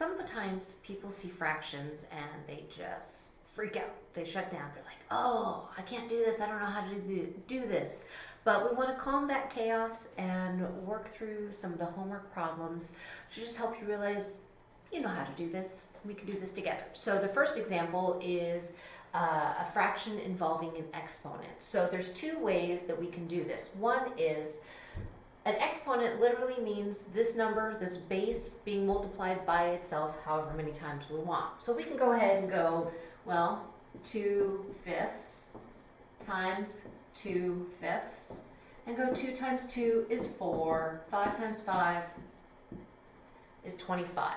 sometimes people see fractions and they just freak out. They shut down. They're like, oh, I can't do this. I don't know how to do, this. But we want to calm that chaos and work through some of the homework problems to just help you realize you know how to do this. We can do this together. So the first example is uh, a fraction involving an exponent. So there's two ways that we can do this. One is an exponent literally means this number, this base, being multiplied by itself however many times we want. So we can go ahead and go, well, 2 fifths times 2 fifths, and go 2 times 2 is 4, 5 times 5 is 25.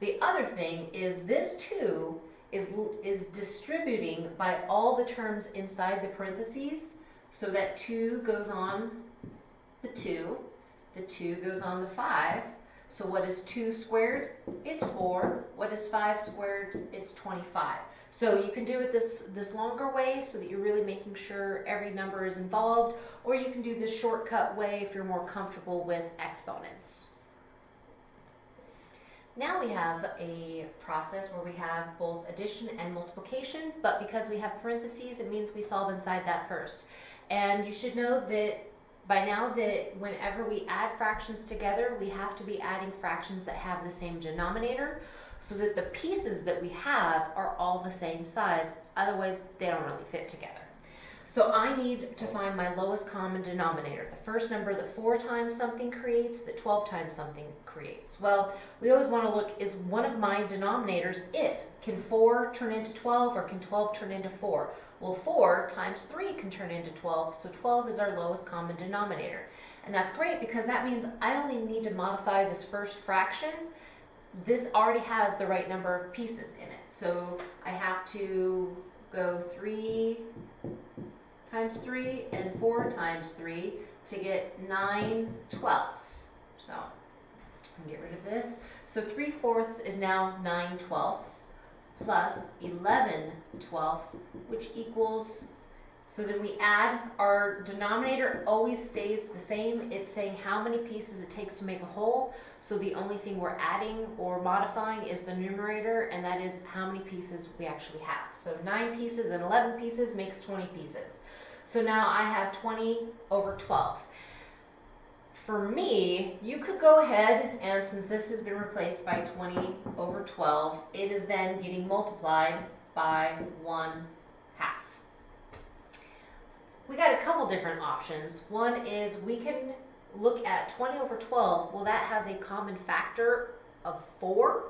The other thing is this 2 is, is distributing by all the terms inside the parentheses, so that 2 goes on the 2, the 2 goes on the 5. So what is 2 squared? It's 4. What is 5 squared? It's 25. So you can do it this, this longer way so that you're really making sure every number is involved, or you can do this shortcut way if you're more comfortable with exponents. Now we have a process where we have both addition and multiplication, but because we have parentheses, it means we solve inside that first. And you should know that by now that whenever we add fractions together, we have to be adding fractions that have the same denominator so that the pieces that we have are all the same size. Otherwise, they don't really fit together. So I need to find my lowest common denominator, the first number that 4 times something creates, that 12 times something creates. Well, we always want to look, is one of my denominators it? Can 4 turn into 12 or can 12 turn into 4? Well, 4 times 3 can turn into 12, so 12 is our lowest common denominator. And that's great because that means I only need to modify this first fraction. This already has the right number of pieces in it. So I have to go 3 times 3 and 4 times 3 to get 9 twelfths. So get rid of this. So 3 fourths is now 9 twelfths plus 11 twelfths, which equals, so then we add, our denominator always stays the same. It's saying how many pieces it takes to make a whole. So the only thing we're adding or modifying is the numerator, and that is how many pieces we actually have. So 9 pieces and 11 pieces makes 20 pieces. So now I have 20 over 12 for me, you could go ahead and since this has been replaced by 20 over 12, it is then getting multiplied by 1 half. We got a couple different options. One is we can look at 20 over 12. Well, that has a common factor of 4.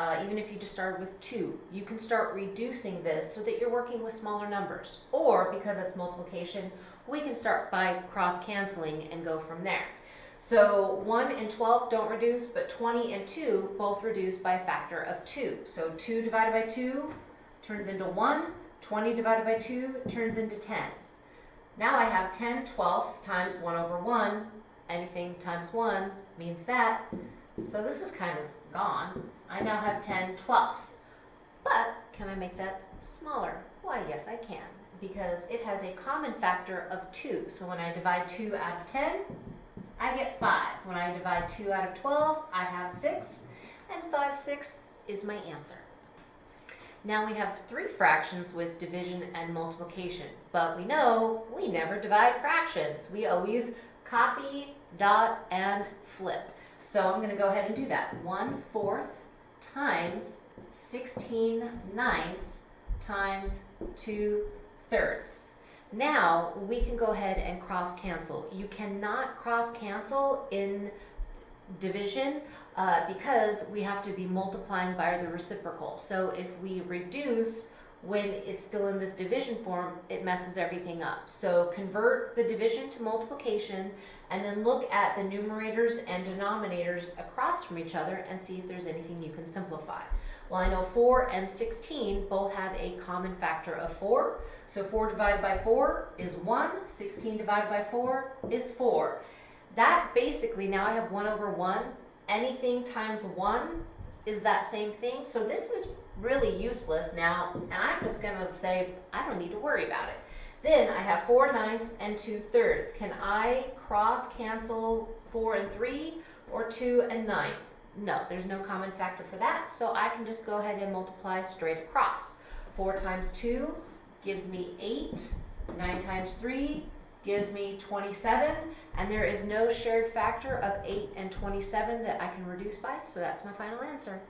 Uh, even if you just started with 2, you can start reducing this so that you're working with smaller numbers. Or, because it's multiplication, we can start by cross-canceling and go from there. So 1 and 12 don't reduce, but 20 and 2 both reduce by a factor of 2. So 2 divided by 2 turns into 1. 20 divided by 2 turns into 10. Now I have 10 twelfths times 1 over 1. Anything times 1 means that. So this is kind of gone. I now have 10 twelfths. But can I make that smaller? Why, yes, I can. Because it has a common factor of 2. So when I divide 2 out of 10, I get 5. When I divide 2 out of 12, I have 6, and 5 sixths is my answer. Now we have three fractions with division and multiplication, but we know we never divide fractions. We always copy, dot, and flip. So I'm going to go ahead and do that. 1 fourth times 16 ninths times 2 thirds. Now we can go ahead and cross cancel. You cannot cross cancel in division uh, because we have to be multiplying by the reciprocal. So if we reduce when it's still in this division form, it messes everything up. So convert the division to multiplication and then look at the numerators and denominators across from each other and see if there's anything you can simplify. Well, I know 4 and 16 both have a common factor of 4. So 4 divided by 4 is 1. 16 divided by 4 is 4. That basically, now I have 1 over 1. Anything times 1 is that same thing. So this is really useless now. And I'm just going to say, I don't need to worry about it. Then I have 4 ninths and 2 thirds. Can I cross cancel 4 and 3 or 2 and 9? No, there's no common factor for that, so I can just go ahead and multiply straight across. 4 times 2 gives me 8, 9 times 3 gives me 27, and there is no shared factor of 8 and 27 that I can reduce by, so that's my final answer.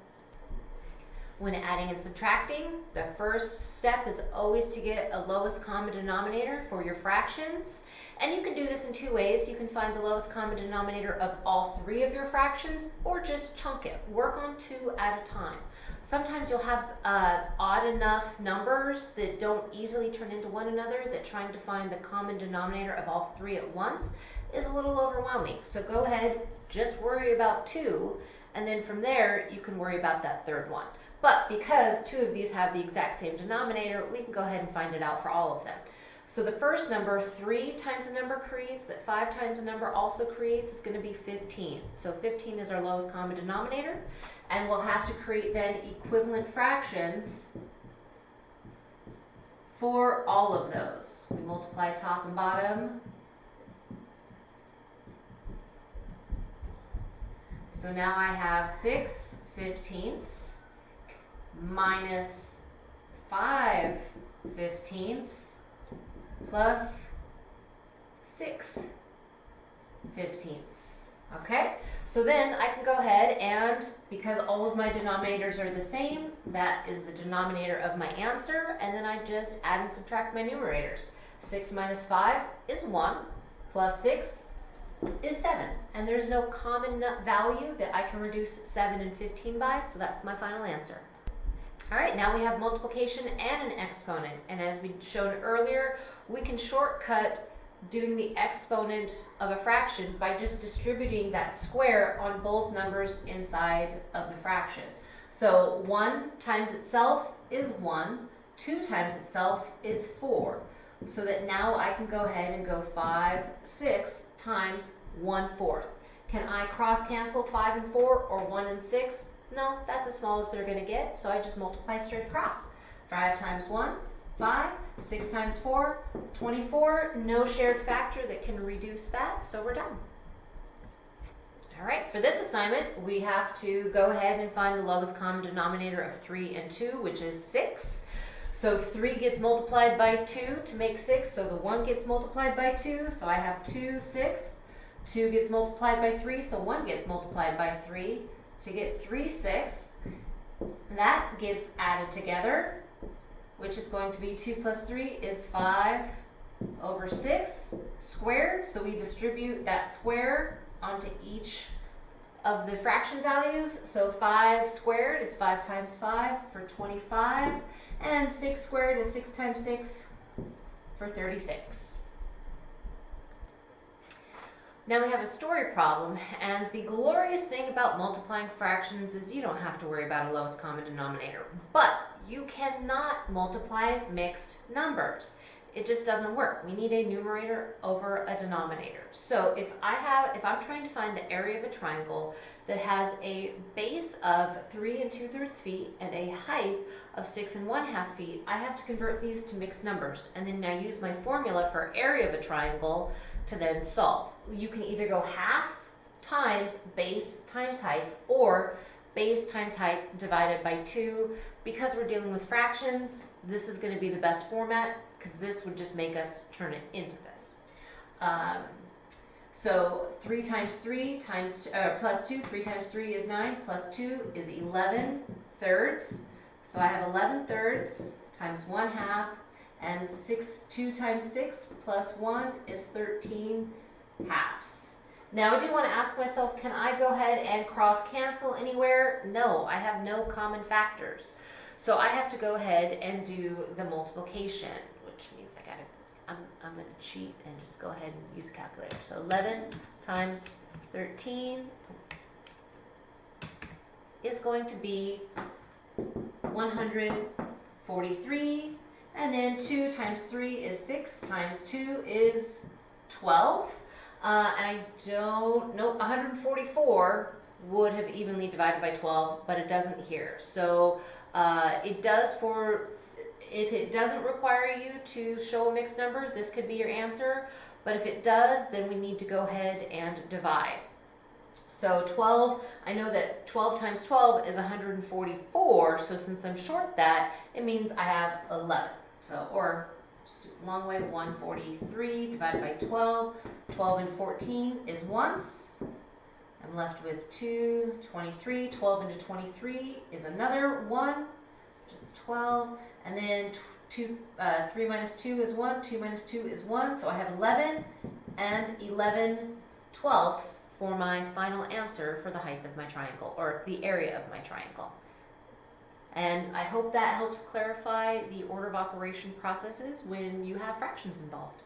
When adding and subtracting, the first step is always to get a lowest common denominator for your fractions. And you can do this in two ways. You can find the lowest common denominator of all three of your fractions or just chunk it. Work on two at a time. Sometimes you'll have uh, odd enough numbers that don't easily turn into one another that trying to find the common denominator of all three at once is a little overwhelming. So go ahead, just worry about two, and then from there you can worry about that third one. But because two of these have the exact same denominator, we can go ahead and find it out for all of them. So the first number, 3 times a number creates, that 5 times a number also creates, is going to be 15. So 15 is our lowest common denominator. And we'll have to create then equivalent fractions for all of those. We multiply top and bottom. So now I have 6 fifteenths minus 5 fifteenths plus 6 fifteenths. Okay, so then I can go ahead and, because all of my denominators are the same, that is the denominator of my answer, and then I just add and subtract my numerators. 6 minus 5 is 1, plus 6 is 7. And there's no common value that I can reduce 7 and 15 by, so that's my final answer. All right, now we have multiplication and an exponent. And as we showed earlier, we can shortcut doing the exponent of a fraction by just distributing that square on both numbers inside of the fraction. So 1 times itself is 1, 2 times itself is 4. So that now I can go ahead and go 5 6 times 1 fourth. Can I cross cancel 5 and 4 or 1 and 6? No, that's as small as they're going to get, so I just multiply straight across. 5 times 1, 5. 6 times 4, 24. No shared factor that can reduce that, so we're done. All right, for this assignment, we have to go ahead and find the lowest common denominator of 3 and 2, which is 6. So 3 gets multiplied by 2 to make 6, so the 1 gets multiplied by 2, so I have 2 sixths. 2 gets multiplied by 3, so 1 gets multiplied by 3 to get 3 sixths. That gets added together, which is going to be 2 plus 3 is 5 over 6 squared. So we distribute that square onto each of the fraction values. So 5 squared is 5 times 5 for 25. And 6 squared is 6 times 6 for 36. Now we have a story problem, and the glorious thing about multiplying fractions is you don't have to worry about a lowest common denominator. But you cannot multiply mixed numbers. It just doesn't work. We need a numerator over a denominator. So if I have, if I'm trying to find the area of a triangle that has a base of three and two thirds feet and a height of six and one half feet, I have to convert these to mixed numbers. And then I use my formula for area of a triangle to then solve. You can either go half times base times height or base times height divided by 2. Because we're dealing with fractions, this is going to be the best format because this would just make us turn it into this. Um, so 3 times 3 times uh, plus 2, 3 times 3 is 9, plus 2 is 11 thirds. So I have 11 thirds times 1 half and 6, 2 times 6 plus 1 is 13 halves. Now I do want to ask myself, can I go ahead and cross cancel anywhere? No, I have no common factors. So I have to go ahead and do the multiplication, which means I gotta, I'm, I'm gonna cheat and just go ahead and use a calculator. So 11 times 13 is going to be 143 and then 2 times 3 is 6, times 2 is 12. Uh, and I don't, nope, 144 would have evenly divided by 12, but it doesn't here. So uh, it does for, if it doesn't require you to show a mixed number, this could be your answer. But if it does, then we need to go ahead and divide. So 12, I know that 12 times 12 is 144, so since I'm short that, it means I have 11. So, or just do it long way, 143 divided by 12. 12 and 14 is once. I'm left with 2, 23. 12 into 23 is another 1, which is 12. And then two, uh, 3 minus 2 is 1, 2 minus 2 is 1, so I have 11 and 11 twelfths for my final answer for the height of my triangle, or the area of my triangle. And I hope that helps clarify the order of operation processes when you have fractions involved.